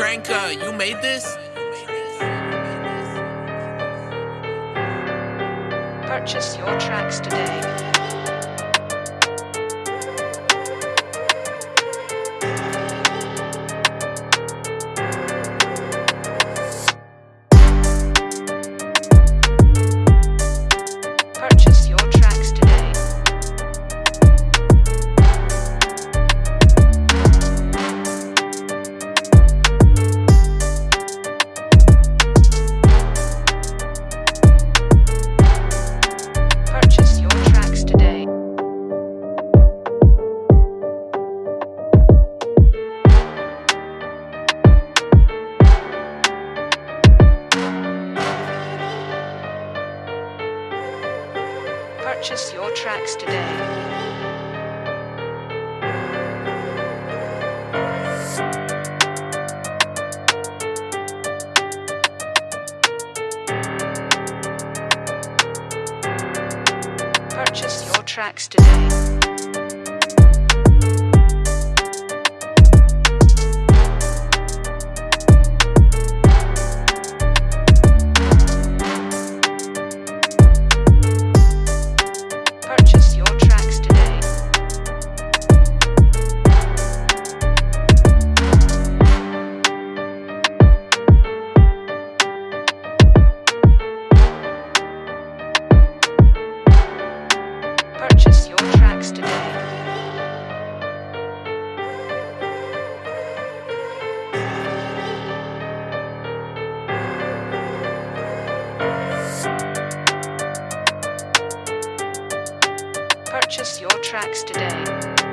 Tranka, uh, you made this? Purchase your tracks today. Purchase your tracks today. Purchase your tracks today. Purchase your tracks today. Purchase your tracks today.